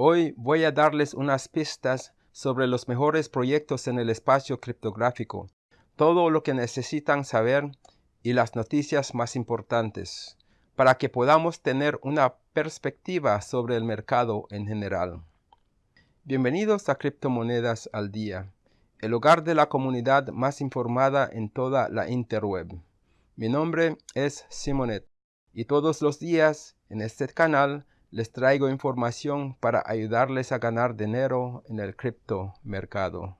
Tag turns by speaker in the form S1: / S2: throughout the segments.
S1: Hoy voy a darles unas pistas sobre los mejores proyectos en el espacio criptográfico, todo lo que necesitan saber y las noticias más importantes, para que podamos tener una perspectiva sobre el mercado en general. Bienvenidos a Criptomonedas al Día, el hogar de la comunidad más informada en toda la interweb. Mi nombre es Simonet y todos los días en este canal les traigo información para ayudarles a ganar dinero en el criptomercado.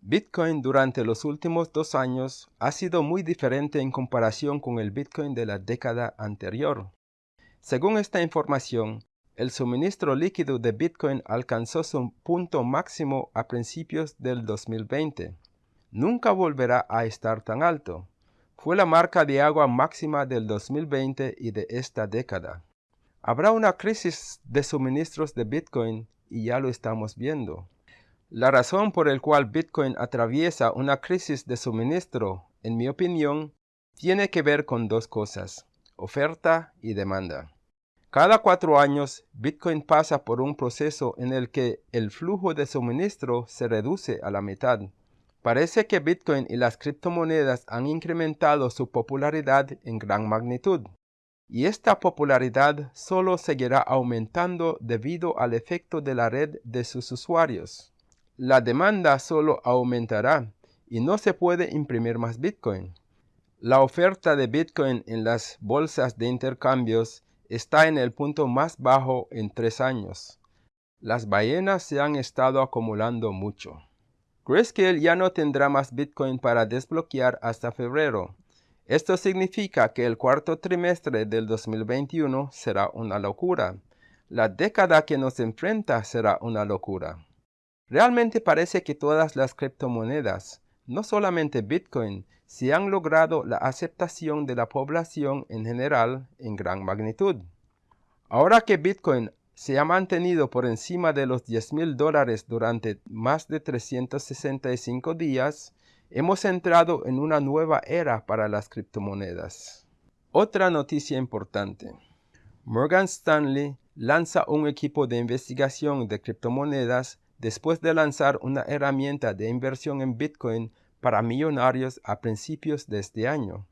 S1: Bitcoin durante los últimos dos años ha sido muy diferente en comparación con el Bitcoin de la década anterior. Según esta información, el suministro líquido de Bitcoin alcanzó su punto máximo a principios del 2020. Nunca volverá a estar tan alto. Fue la marca de agua máxima del 2020 y de esta década. Habrá una crisis de suministros de Bitcoin y ya lo estamos viendo. La razón por la cual Bitcoin atraviesa una crisis de suministro, en mi opinión, tiene que ver con dos cosas, oferta y demanda. Cada cuatro años, Bitcoin pasa por un proceso en el que el flujo de suministro se reduce a la mitad. Parece que Bitcoin y las criptomonedas han incrementado su popularidad en gran magnitud y esta popularidad solo seguirá aumentando debido al efecto de la red de sus usuarios. La demanda solo aumentará y no se puede imprimir más Bitcoin. La oferta de Bitcoin en las bolsas de intercambios está en el punto más bajo en tres años. Las ballenas se han estado acumulando mucho. Grayscale ya no tendrá más Bitcoin para desbloquear hasta febrero, esto significa que el cuarto trimestre del 2021 será una locura. La década que nos enfrenta será una locura. Realmente parece que todas las criptomonedas, no solamente Bitcoin, se han logrado la aceptación de la población en general en gran magnitud. Ahora que Bitcoin se ha mantenido por encima de los 10 mil dólares durante más de 365 días, Hemos entrado en una nueva era para las criptomonedas. Otra noticia importante. Morgan Stanley lanza un equipo de investigación de criptomonedas después de lanzar una herramienta de inversión en Bitcoin para millonarios a principios de este año.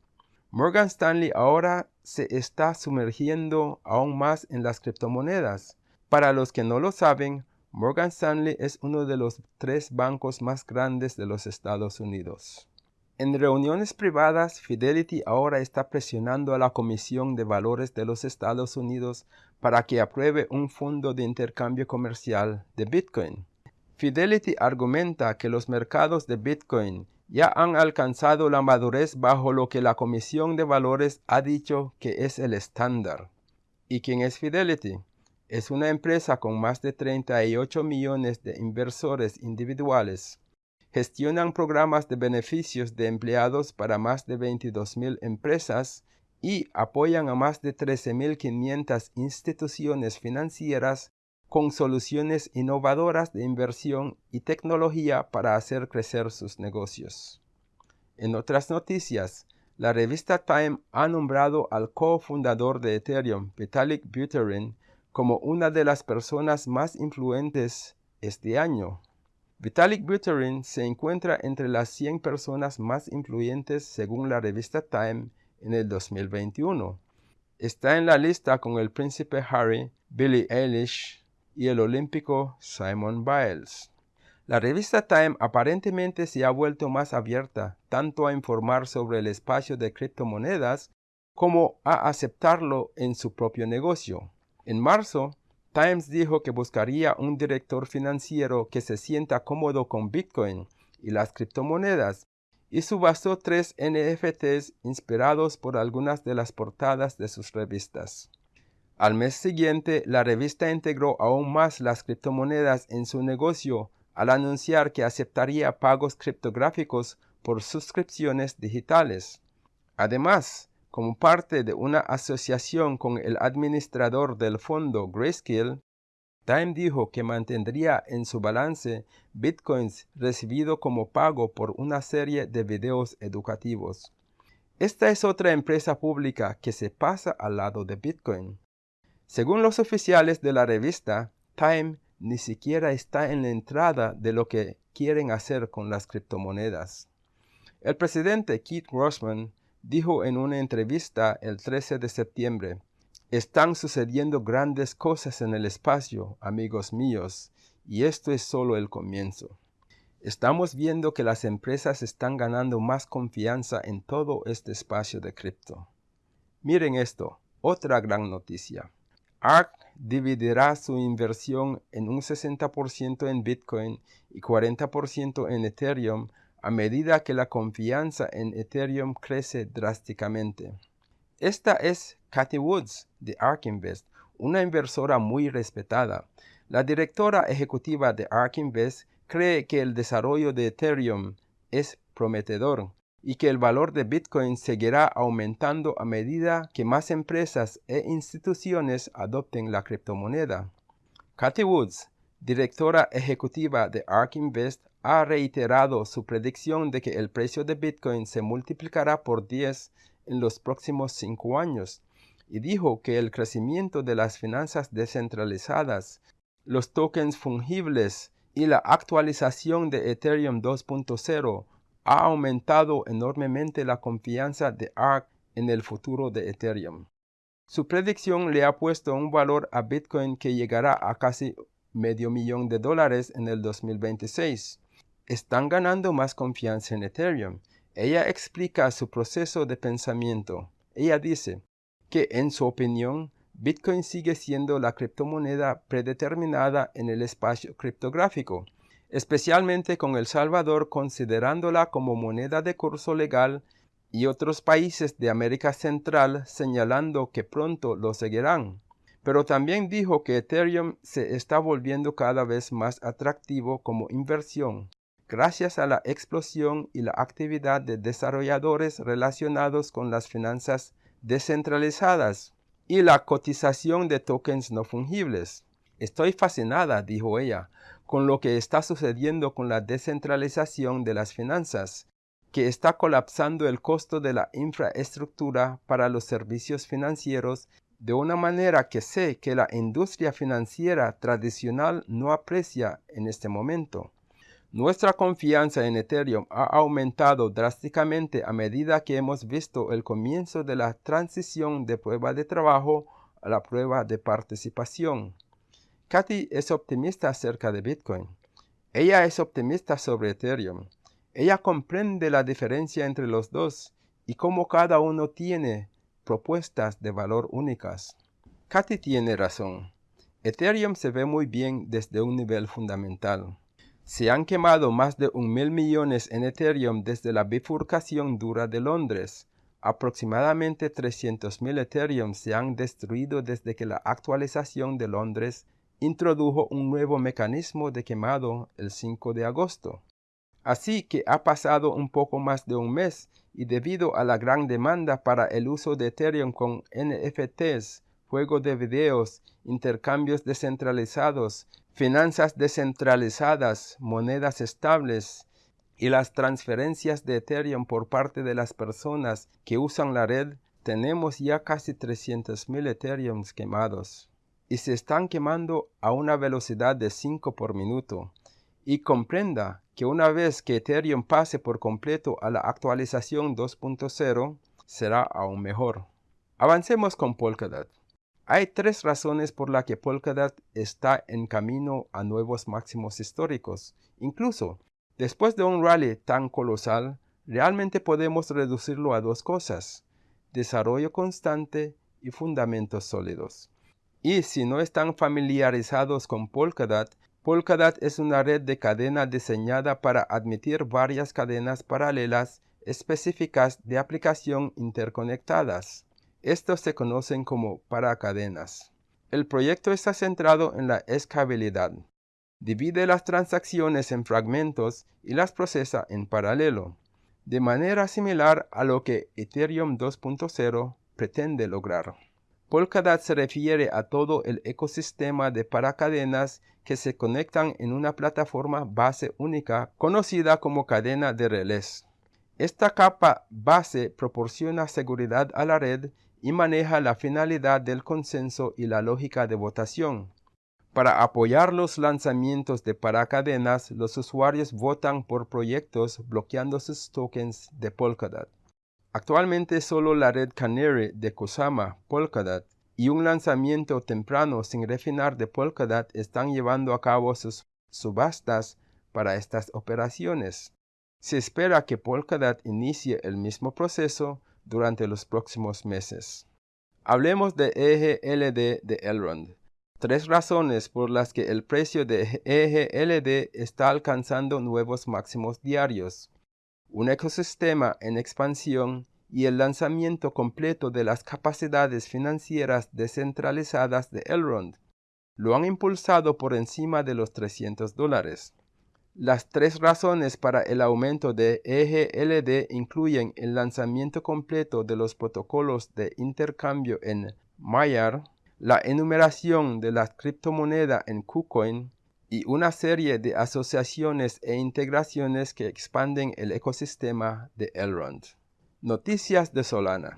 S1: Morgan Stanley ahora se está sumergiendo aún más en las criptomonedas. Para los que no lo saben, Morgan Stanley es uno de los tres bancos más grandes de los Estados Unidos. En reuniones privadas, Fidelity ahora está presionando a la Comisión de Valores de los Estados Unidos para que apruebe un fondo de intercambio comercial de Bitcoin. Fidelity argumenta que los mercados de Bitcoin ya han alcanzado la madurez bajo lo que la Comisión de Valores ha dicho que es el estándar. ¿Y quién es Fidelity? Es una empresa con más de 38 millones de inversores individuales. Gestionan programas de beneficios de empleados para más de 22 mil empresas y apoyan a más de 13.500 instituciones financieras con soluciones innovadoras de inversión y tecnología para hacer crecer sus negocios. En otras noticias, la revista Time ha nombrado al cofundador de Ethereum, Vitalik Buterin, como una de las personas más influentes este año. Vitalik Buterin se encuentra entre las 100 personas más influyentes según la revista Time en el 2021. Está en la lista con el príncipe Harry, Billie Eilish y el olímpico Simon Biles. La revista Time aparentemente se ha vuelto más abierta tanto a informar sobre el espacio de criptomonedas como a aceptarlo en su propio negocio. En marzo, Times dijo que buscaría un director financiero que se sienta cómodo con Bitcoin y las criptomonedas y subastó tres NFTs inspirados por algunas de las portadas de sus revistas. Al mes siguiente, la revista integró aún más las criptomonedas en su negocio al anunciar que aceptaría pagos criptográficos por suscripciones digitales. Además, como parte de una asociación con el administrador del fondo Grayscale, Time dijo que mantendría en su balance bitcoins recibido como pago por una serie de videos educativos. Esta es otra empresa pública que se pasa al lado de Bitcoin. Según los oficiales de la revista, Time ni siquiera está en la entrada de lo que quieren hacer con las criptomonedas. El presidente Keith Grossman dijo en una entrevista el 13 de septiembre, están sucediendo grandes cosas en el espacio, amigos míos, y esto es solo el comienzo. Estamos viendo que las empresas están ganando más confianza en todo este espacio de cripto. Miren esto, otra gran noticia. ARK dividirá su inversión en un 60% en Bitcoin y 40% en Ethereum a medida que la confianza en Ethereum crece drásticamente. Esta es Cathy Woods de ARK Invest, una inversora muy respetada. La directora ejecutiva de ARK Invest cree que el desarrollo de Ethereum es prometedor y que el valor de Bitcoin seguirá aumentando a medida que más empresas e instituciones adopten la criptomoneda. Cathy Woods, directora ejecutiva de ARK Invest, ha reiterado su predicción de que el precio de Bitcoin se multiplicará por 10 en los próximos cinco años y dijo que el crecimiento de las finanzas descentralizadas, los tokens fungibles y la actualización de Ethereum 2.0 ha aumentado enormemente la confianza de ARK en el futuro de Ethereum. Su predicción le ha puesto un valor a Bitcoin que llegará a casi medio millón de dólares en el 2026. Están ganando más confianza en Ethereum. Ella explica su proceso de pensamiento. Ella dice que, en su opinión, Bitcoin sigue siendo la criptomoneda predeterminada en el espacio criptográfico, especialmente con El Salvador considerándola como moneda de curso legal y otros países de América Central señalando que pronto lo seguirán. Pero también dijo que Ethereum se está volviendo cada vez más atractivo como inversión, gracias a la explosión y la actividad de desarrolladores relacionados con las finanzas descentralizadas y la cotización de tokens no fungibles. Estoy fascinada, dijo ella, con lo que está sucediendo con la descentralización de las finanzas, que está colapsando el costo de la infraestructura para los servicios financieros de una manera que sé que la industria financiera tradicional no aprecia en este momento. Nuestra confianza en Ethereum ha aumentado drásticamente a medida que hemos visto el comienzo de la transición de prueba de trabajo a la prueba de participación. Katy es optimista acerca de Bitcoin. Ella es optimista sobre Ethereum. Ella comprende la diferencia entre los dos y cómo cada uno tiene propuestas de valor únicas. Katy tiene razón. Ethereum se ve muy bien desde un nivel fundamental. Se han quemado más de un mil millones en Ethereum desde la bifurcación dura de Londres. Aproximadamente 300.000 Ethereum se han destruido desde que la actualización de Londres introdujo un nuevo mecanismo de quemado el 5 de agosto. Así que ha pasado un poco más de un mes y debido a la gran demanda para el uso de Ethereum con NFTs, juego de videos, intercambios descentralizados, finanzas descentralizadas, monedas estables y las transferencias de Ethereum por parte de las personas que usan la red, tenemos ya casi 300.000 Ethereum quemados y se están quemando a una velocidad de 5 por minuto. Y comprenda que una vez que Ethereum pase por completo a la actualización 2.0, será aún mejor. Avancemos con Polkadot. Hay tres razones por las que Polkadot está en camino a nuevos máximos históricos. Incluso, después de un rally tan colosal, realmente podemos reducirlo a dos cosas, desarrollo constante y fundamentos sólidos. Y si no están familiarizados con Polkadot, Polkadot es una red de cadena diseñada para admitir varias cadenas paralelas específicas de aplicación interconectadas. Estos se conocen como paracadenas. El proyecto está centrado en la escalabilidad. Divide las transacciones en fragmentos y las procesa en paralelo, de manera similar a lo que Ethereum 2.0 pretende lograr. Polkadot se refiere a todo el ecosistema de paracadenas que se conectan en una plataforma base única conocida como cadena de relés. Esta capa base proporciona seguridad a la red y maneja la finalidad del consenso y la lógica de votación. Para apoyar los lanzamientos de paracadenas, los usuarios votan por proyectos bloqueando sus tokens de Polkadot. Actualmente solo la red Canary de Kusama, Polkadot, y un lanzamiento temprano sin refinar de Polkadot están llevando a cabo sus subastas para estas operaciones. Se espera que Polkadot inicie el mismo proceso durante los próximos meses. Hablemos de EGLD de Elrond. Tres razones por las que el precio de EGLD está alcanzando nuevos máximos diarios. Un ecosistema en expansión y el lanzamiento completo de las capacidades financieras descentralizadas de Elrond lo han impulsado por encima de los 300 dólares. Las tres razones para el aumento de EGLD incluyen el lanzamiento completo de los protocolos de intercambio en Mayar, la enumeración de la criptomoneda en KuCoin y una serie de asociaciones e integraciones que expanden el ecosistema de Elrond. Noticias de Solana.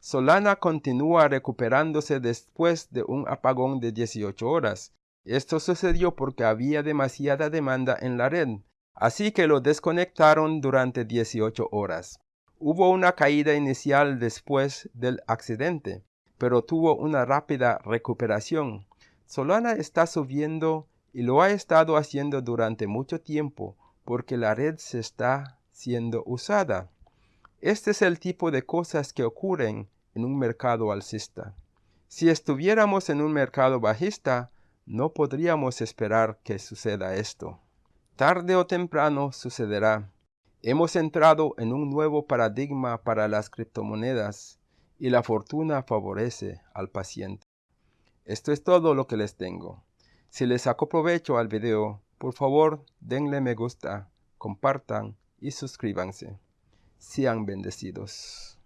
S1: Solana continúa recuperándose después de un apagón de 18 horas. Esto sucedió porque había demasiada demanda en la red, así que lo desconectaron durante 18 horas. Hubo una caída inicial después del accidente, pero tuvo una rápida recuperación. Solana está subiendo y lo ha estado haciendo durante mucho tiempo porque la red se está siendo usada. Este es el tipo de cosas que ocurren en un mercado alcista. Si estuviéramos en un mercado bajista, no podríamos esperar que suceda esto. Tarde o temprano sucederá. Hemos entrado en un nuevo paradigma para las criptomonedas y la fortuna favorece al paciente. Esto es todo lo que les tengo. Si les sacó provecho al video, por favor denle me gusta, compartan y suscríbanse. Sean bendecidos.